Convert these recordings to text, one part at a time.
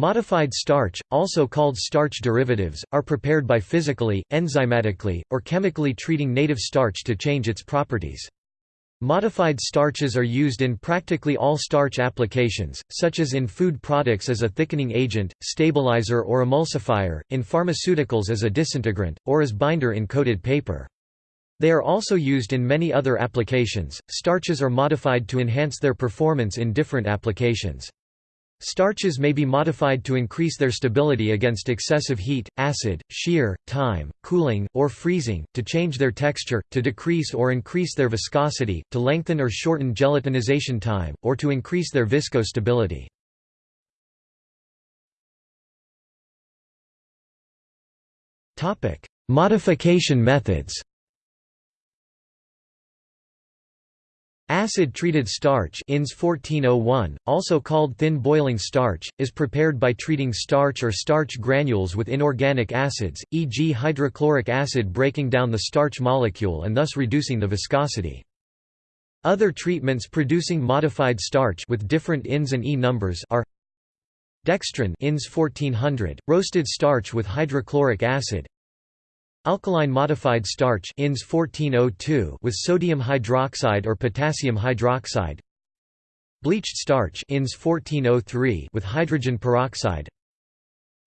Modified starch, also called starch derivatives, are prepared by physically, enzymatically, or chemically treating native starch to change its properties. Modified starches are used in practically all starch applications, such as in food products as a thickening agent, stabilizer or emulsifier, in pharmaceuticals as a disintegrant, or as binder in coated paper. They are also used in many other applications. Starches are modified to enhance their performance in different applications. Starches may be modified to increase their stability against excessive heat, acid, shear, time, cooling, or freezing, to change their texture, to decrease or increase their viscosity, to lengthen or shorten gelatinization time, or to increase their viscostability. Modification methods Acid-treated starch INS 1401, also called thin boiling starch, is prepared by treating starch or starch granules with inorganic acids, e.g. hydrochloric acid breaking down the starch molecule and thus reducing the viscosity. Other treatments producing modified starch with different INS and E numbers are Dextrin INS 1400, roasted starch with hydrochloric acid Alkaline modified starch INS 1402 with sodium hydroxide or potassium hydroxide. Bleached starch INS 1403 with hydrogen peroxide.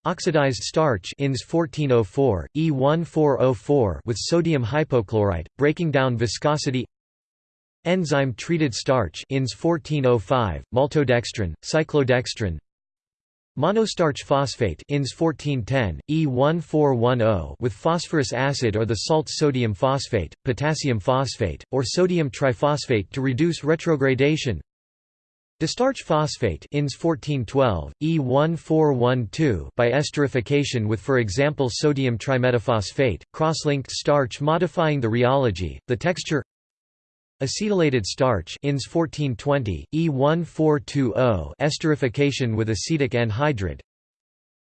Oxidized starch INS 1404, E1404 with sodium hypochlorite, breaking down viscosity. Enzyme-treated starch INS 1405, maltodextrin, cyclodextrin Monostarch phosphate INS 1410, E1410 with phosphorus acid or the salt sodium phosphate, potassium phosphate, or sodium triphosphate to reduce retrogradation. Distarch phosphate INS 1412, E1412 by esterification with for example sodium trimetaphosphate, cross-linked starch modifying the rheology, the texture Acetylated starch INS 1420, E1420 esterification with acetic anhydride.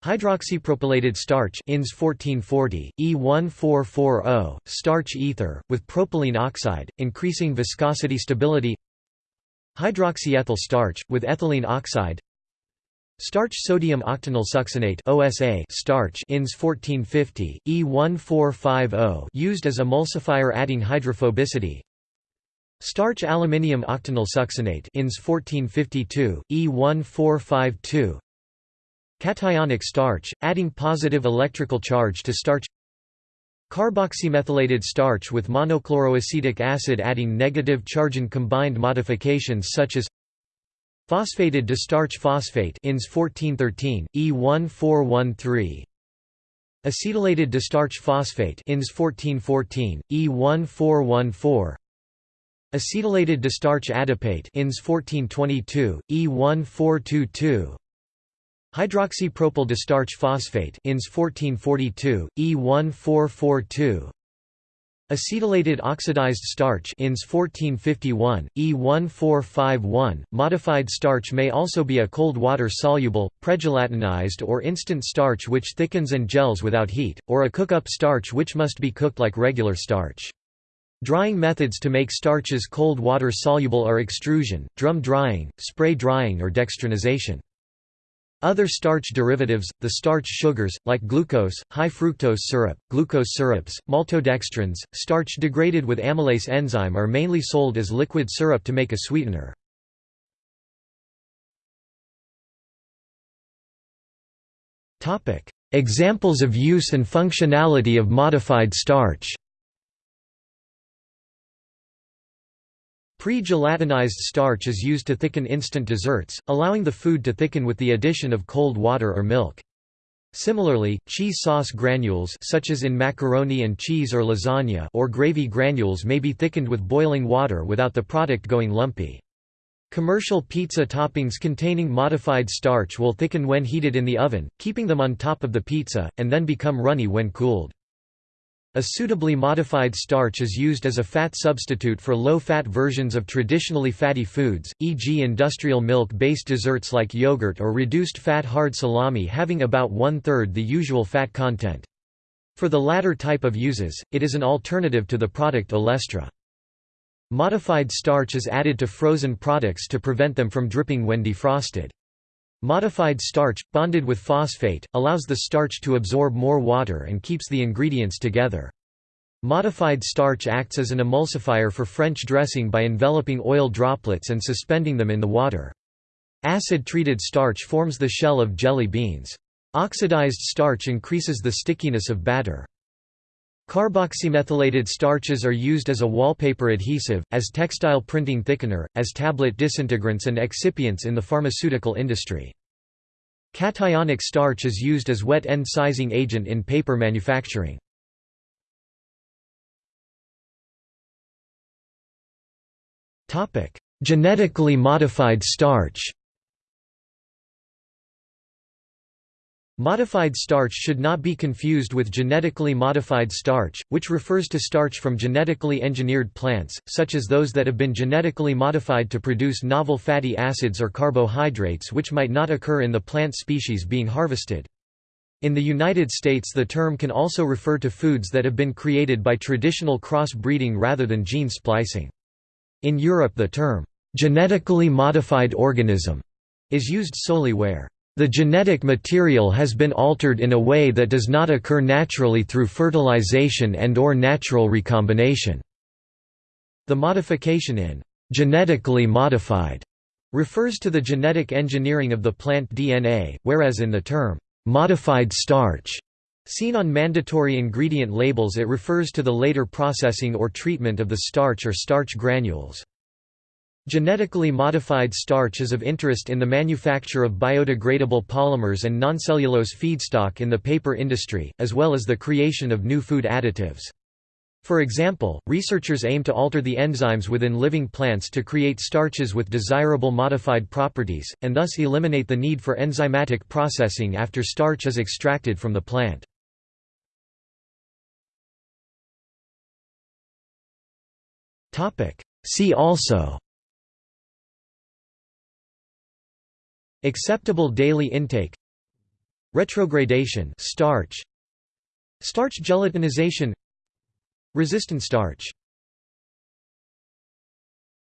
Hydroxypropylated starch INS 1440, E1440 starch ether, with propylene oxide, increasing viscosity stability. Hydroxyethyl starch, with ethylene oxide. Starch sodium octenyl succinate OSA starch INS 1450, E1450 used as emulsifier adding hydrophobicity Starch aluminium octenyl succinate INS 1452, E1452 Cationic starch, adding positive electrical charge to starch. Carboxymethylated starch with monochloroacetic acid adding negative charge in combined modifications such as Phosphated distarch phosphate INS 1413, E1413 Acetylated distarch phosphate INS 1414, E1414 Acetylated distarch adipate INS 1422, E1422 Hydroxypropyl distarch phosphate INS 1442, E1442 Acetylated oxidized starch INS 1451, E1451. Modified starch may also be a cold water soluble, pregelatinized or instant starch which thickens and gels without heat, or a cook-up starch which must be cooked like regular starch. Drying methods to make starches cold water soluble are extrusion, drum drying, spray drying or dextrinization. Other starch derivatives, the starch sugars, like glucose, high fructose syrup, glucose syrups, maltodextrins, starch degraded with amylase enzyme are mainly sold as liquid syrup to make a sweetener. Examples of use and functionality of modified starch Pre-gelatinized starch is used to thicken instant desserts, allowing the food to thicken with the addition of cold water or milk. Similarly, cheese sauce granules such as in macaroni and cheese or lasagna or gravy granules may be thickened with boiling water without the product going lumpy. Commercial pizza toppings containing modified starch will thicken when heated in the oven, keeping them on top of the pizza, and then become runny when cooled. A suitably modified starch is used as a fat substitute for low-fat versions of traditionally fatty foods, e.g. industrial milk-based desserts like yogurt or reduced-fat hard salami having about one-third the usual fat content. For the latter type of uses, it is an alternative to the product olestra. Modified starch is added to frozen products to prevent them from dripping when defrosted. Modified starch, bonded with phosphate, allows the starch to absorb more water and keeps the ingredients together. Modified starch acts as an emulsifier for French dressing by enveloping oil droplets and suspending them in the water. Acid-treated starch forms the shell of jelly beans. Oxidized starch increases the stickiness of batter. Carboxymethylated starches are used as a wallpaper adhesive, as textile printing thickener, as tablet disintegrants and excipients in the pharmaceutical industry. Cationic starch is used as wet end sizing agent in paper manufacturing. Genetically modified starch Modified starch should not be confused with genetically modified starch, which refers to starch from genetically engineered plants, such as those that have been genetically modified to produce novel fatty acids or carbohydrates which might not occur in the plant species being harvested. In the United States the term can also refer to foods that have been created by traditional cross-breeding rather than gene splicing. In Europe the term, "'genetically modified organism' is used solely where the genetic material has been altered in a way that does not occur naturally through fertilization and or natural recombination. The modification in genetically modified refers to the genetic engineering of the plant DNA, whereas in the term modified starch seen on mandatory ingredient labels it refers to the later processing or treatment of the starch or starch granules. Genetically modified starch is of interest in the manufacture of biodegradable polymers and noncellulose feedstock in the paper industry, as well as the creation of new food additives. For example, researchers aim to alter the enzymes within living plants to create starches with desirable modified properties, and thus eliminate the need for enzymatic processing after starch is extracted from the plant. See also Acceptable daily intake. Retrogradation starch. Starch gelatinization. Resistant starch